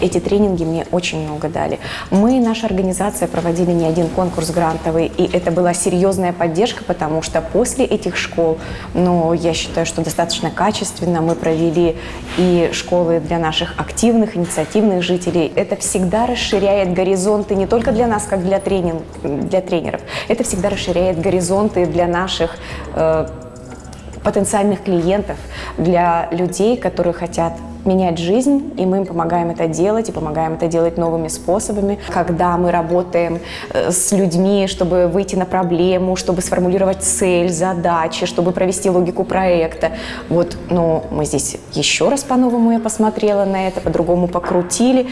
Эти тренинги мне очень много дали. Мы, наша организация, проводили не один конкурс грантовый, и это была серьезная поддержка, потому что после этих школ, ну, я считаю, что достаточно качественно мы провели и школы для наших активных, инициативных жителей. Это всегда расширяет горизонты не только для нас, как для, тренинг, для тренеров, это всегда расширяет горизонты для наших э, потенциальных клиентов, для людей, которые хотят менять жизнь, и мы им помогаем это делать, и помогаем это делать новыми способами. Когда мы работаем э, с людьми, чтобы выйти на проблему, чтобы сформулировать цель, задачи, чтобы провести логику проекта. Вот, ну, мы здесь еще раз по-новому я посмотрела на это, по-другому покрутили.